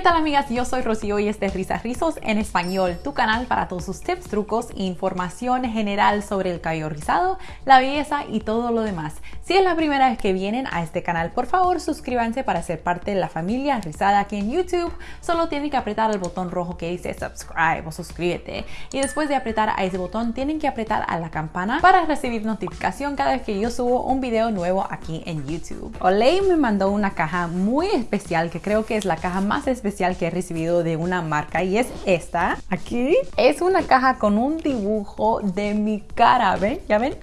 ¿Qué tal amigas? Yo soy Rocío y este es Risas Rizos en español, tu canal para todos sus tips, trucos e información general sobre el cabello rizado, la belleza y todo lo demás. Si es la primera vez que vienen a este canal, por favor suscríbanse para ser parte de la familia rizada aquí en YouTube. Solo tienen que apretar el botón rojo que dice subscribe o suscríbete y después de apretar a ese botón tienen que apretar a la campana para recibir notificación cada vez que yo subo un video nuevo aquí en YouTube. Olay me mandó una caja muy especial que creo que es la caja más especial que he recibido de una marca y es esta. Aquí es una caja con un dibujo de mi cara, ¿ven? ¿Ya ven?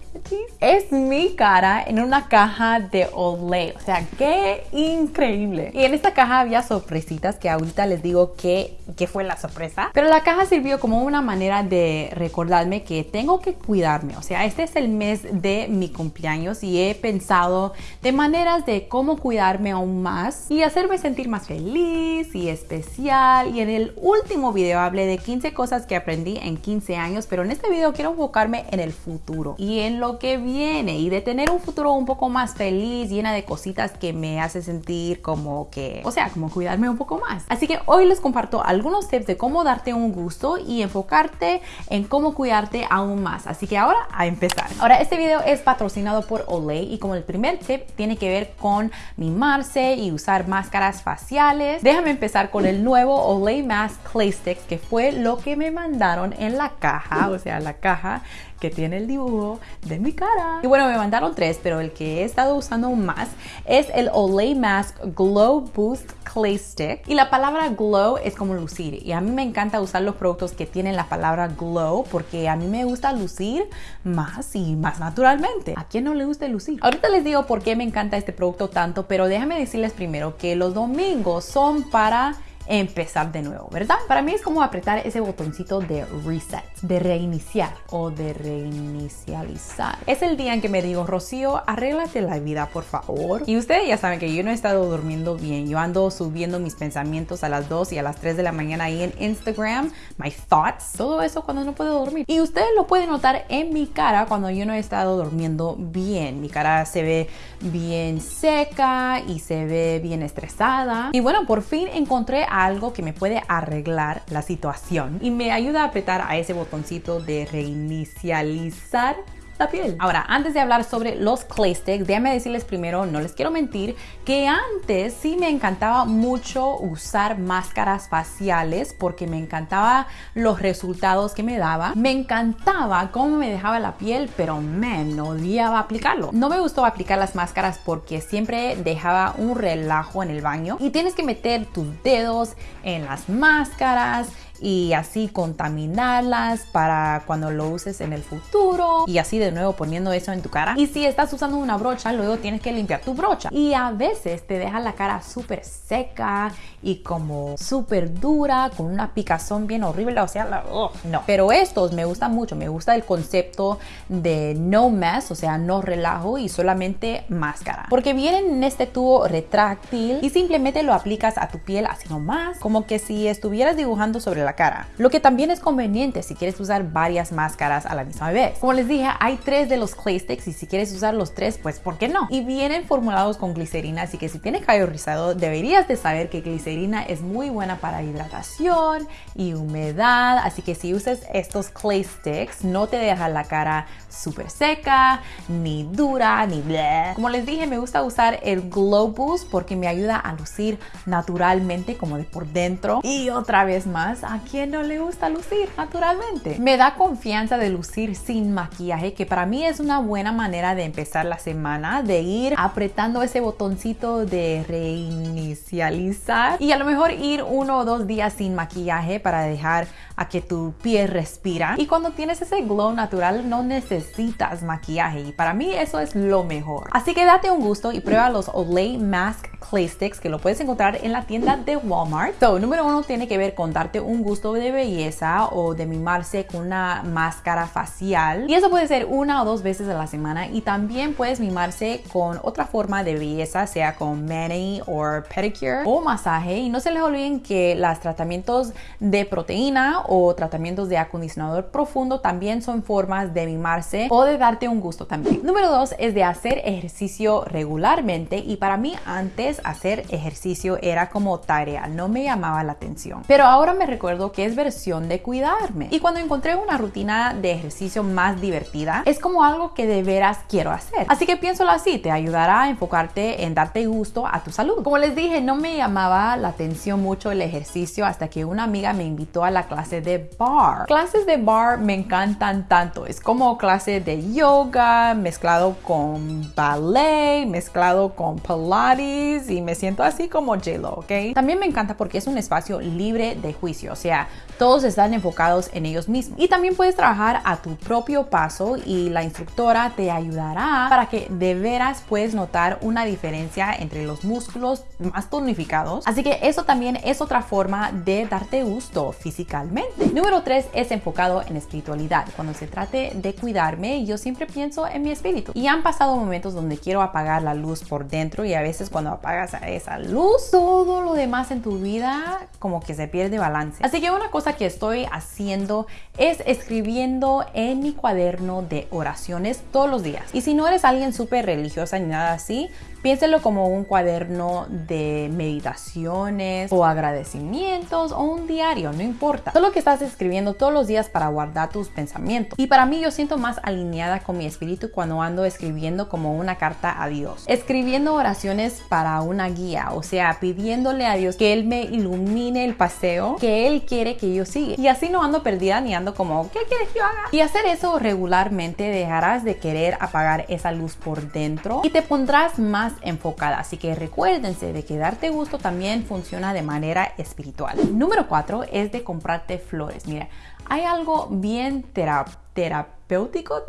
Es mi cara en una caja de Olay. O sea, qué increíble. Y en esta caja había sorpresitas que ahorita les digo que, que fue la sorpresa. Pero la caja sirvió como una manera de recordarme que tengo que cuidarme. O sea, este es el mes de mi cumpleaños y he pensado de maneras de cómo cuidarme aún más y hacerme sentir más feliz y especial y en el último video hablé de 15 cosas que aprendí en 15 años, pero en este video quiero enfocarme en el futuro y en lo que viene y de tener un futuro un poco más feliz, llena de cositas que me hace sentir como que, o sea, como cuidarme un poco más. Así que hoy les comparto algunos tips de cómo darte un gusto y enfocarte en cómo cuidarte aún más. Así que ahora a empezar. Ahora este video es patrocinado por Olay y como el primer tip tiene que ver con mimarse y usar máscaras faciales. Déjame empezar con el nuevo Olay Mask Clay Sticks, que fue lo que me mandaron en la caja, o sea, la caja que tiene el dibujo de mi cara. Y bueno, me mandaron tres, pero el que he estado usando más es el Olay Mask Glow Boost Clay Stick. Y la palabra glow es como lucir. Y a mí me encanta usar los productos que tienen la palabra glow porque a mí me gusta lucir más y más naturalmente. ¿A quién no le gusta lucir? Ahorita les digo por qué me encanta este producto tanto, pero déjame decirles primero que los domingos son para empezar de nuevo, ¿verdad? Para mí es como apretar ese botoncito de reset, de reiniciar o de reinicializar. Es el día en que me digo, Rocío, arréglate la vida, por favor. Y ustedes ya saben que yo no he estado durmiendo bien. Yo ando subiendo mis pensamientos a las 2 y a las 3 de la mañana ahí en Instagram, my thoughts, todo eso cuando no puedo dormir. Y ustedes lo pueden notar en mi cara cuando yo no he estado durmiendo bien. Mi cara se ve bien seca y se ve bien estresada. Y bueno, por fin encontré algo que me puede arreglar la situación y me ayuda a apretar a ese botoncito de reinicializar la piel. Ahora, antes de hablar sobre los clay sticks, déjame decirles primero, no les quiero mentir, que antes sí me encantaba mucho usar máscaras faciales porque me encantaba los resultados que me daba. Me encantaba cómo me dejaba la piel, pero me odiaba aplicarlo. No me gustó aplicar las máscaras porque siempre dejaba un relajo en el baño y tienes que meter tus dedos en las máscaras y así contaminarlas para cuando lo uses en el futuro y así de nuevo poniendo eso en tu cara. Y si estás usando una brocha, luego tienes que limpiar tu brocha. Y a veces te deja la cara súper seca y como súper dura, con una picazón bien horrible, o sea, no. Pero estos me gustan mucho, me gusta el concepto de no mess, o sea, no relajo y solamente máscara. Porque vienen en este tubo retráctil y simplemente lo aplicas a tu piel así nomás, como que si estuvieras dibujando sobre la cara. Lo que también es conveniente si quieres usar varias máscaras a la misma vez. Como les dije, hay tres de los clay sticks y si quieres usar los tres, pues ¿por qué no? Y vienen formulados con glicerina, así que si tienes cabello rizado, deberías de saber que glicerina es muy buena para hidratación y humedad, así que si usas estos clay sticks, no te deja la cara súper seca, ni dura, ni bleh. Como les dije, me gusta usar el Glow Boost porque me ayuda a lucir naturalmente como de por dentro. Y otra vez más, ¿a quién no le gusta lucir naturalmente? Me da confianza de lucir sin maquillaje, que para mí es una buena manera de empezar la semana, de ir apretando ese botoncito de reinicializar y a lo mejor ir uno o dos días sin maquillaje para dejar a que tu piel respira. Y cuando tienes ese glow natural no necesitas maquillaje y para mí eso es lo mejor. Así que date un gusto y prueba los Olay Mask Clay Sticks que lo puedes encontrar en la tienda de Walmart. So, número uno tiene que ver con darte un gusto de belleza o de mimarse con una máscara facial. Y eso puede ser una o dos veces a la semana y también puedes mimarse con otra forma de belleza, sea con mani o pedicure o masaje. Y no se les olviden que los tratamientos de proteína o tratamientos de acondicionador profundo también son formas de mimarse o de darte un gusto también. Número dos es de hacer ejercicio regularmente y para mí antes hacer ejercicio era como tarea, no me llamaba la atención. Pero ahora me recuerdo que es versión de cuidarme. Y cuando encontré una rutina de ejercicio más divertida, es como algo que de veras quiero hacer. Así que piénsalo así, te ayudará a enfocarte en darte gusto a tu salud. Como les dije, no me llamaba la atención mucho el ejercicio hasta que una amiga me invitó a la clase de bar. Clases de bar me encantan tanto. Es como clase de yoga mezclado con ballet, mezclado con pilates y me siento así como J-Lo, ¿ok? También me encanta porque es un espacio libre de juicio, o sea, todos están enfocados en ellos mismos. Y también puedes trabajar a tu propio paso y la instructora te ayudará para que de veras puedes notar una diferencia entre los músculos más tonificados. Así que eso también es otra forma de darte gusto físicamente. Número 3 es enfocado en espiritualidad. Cuando se trate de cuidarme, yo siempre pienso en mi espíritu. Y han pasado momentos donde quiero apagar la luz por dentro y a veces cuando apagas esa luz, todo lo demás en tu vida como que se pierde balance. Así que una cosa que estoy haciendo es escribiendo en mi cuaderno de oraciones todos los días. Y si no eres alguien súper religiosa ni nada así, Piénselo como un cuaderno de meditaciones o agradecimientos o un diario, no importa. Solo que estás escribiendo todos los días para guardar tus pensamientos. Y para mí yo siento más alineada con mi espíritu cuando ando escribiendo como una carta a Dios. Escribiendo oraciones para una guía, o sea, pidiéndole a Dios que Él me ilumine el paseo que Él quiere que yo siga. Y así no ando perdida ni ando como, ¿qué quieres que yo haga? Y hacer eso regularmente dejarás de querer apagar esa luz por dentro y te pondrás más enfocada. Así que recuérdense de que darte gusto también funciona de manera espiritual. Número 4 es de comprarte flores. Mira, hay algo bien terapéutico terapéutico,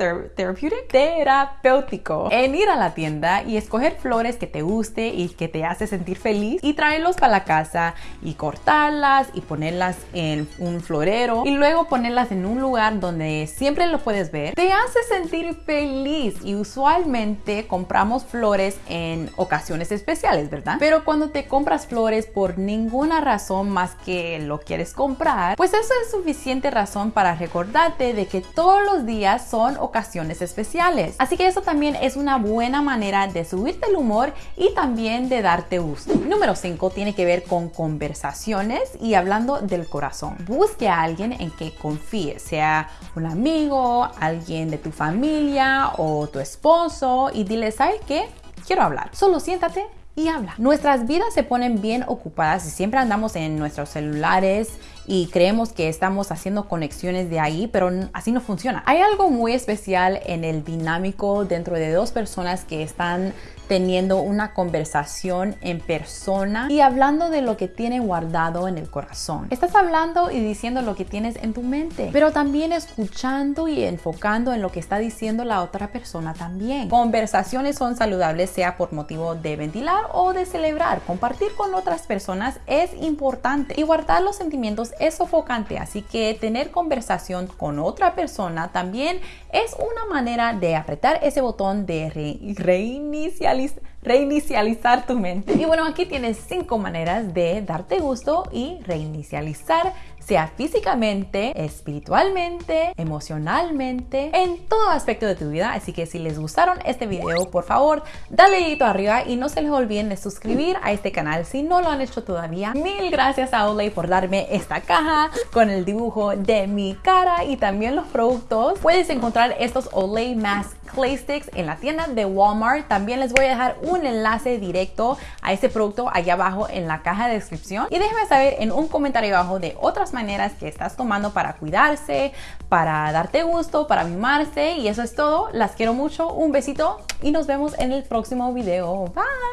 terapéutico en ir a la tienda y escoger flores que te guste y que te hace sentir feliz y traerlos para la casa y cortarlas y ponerlas en un florero y luego ponerlas en un lugar donde siempre lo puedes ver. Te hace sentir feliz y usualmente compramos flores en ocasiones especiales, ¿verdad? Pero cuando te compras flores por ninguna razón más que lo quieres comprar, pues eso es suficiente razón para recordarte de que los días son ocasiones especiales. Así que eso también es una buena manera de subirte el humor y también de darte gusto. Número 5 tiene que ver con conversaciones y hablando del corazón. Busque a alguien en que confíes, sea un amigo, alguien de tu familia o tu esposo y dile, ¿sabes qué? Quiero hablar. Solo siéntate y habla. Nuestras vidas se ponen bien ocupadas y siempre andamos en nuestros celulares y creemos que estamos haciendo conexiones de ahí, pero así no funciona. Hay algo muy especial en el dinámico dentro de dos personas que están teniendo una conversación en persona y hablando de lo que tiene guardado en el corazón. Estás hablando y diciendo lo que tienes en tu mente, pero también escuchando y enfocando en lo que está diciendo la otra persona también. Conversaciones son saludables sea por motivo de ventilar o de celebrar. Compartir con otras personas es importante y guardar los sentimientos es sofocante, así que tener conversación con otra persona también es una manera de apretar ese botón de reiniciar reinicializar tu mente. Y bueno, aquí tienes cinco maneras de darte gusto y reinicializar sea físicamente, espiritualmente, emocionalmente, en todo aspecto de tu vida. Así que si les gustaron este video, por favor, dale dedito arriba y no se les olviden de suscribir a este canal si no lo han hecho todavía. Mil gracias a Olay por darme esta caja con el dibujo de mi cara y también los productos. Puedes encontrar estos Olay Mask Clay Sticks en la tienda de Walmart. También les voy a dejar un enlace directo a este producto allá abajo en la caja de descripción. Y déjenme saber en un comentario abajo de otras maneras que estás tomando para cuidarse, para darte gusto, para mimarse y eso es todo. Las quiero mucho, un besito y nos vemos en el próximo video. Bye.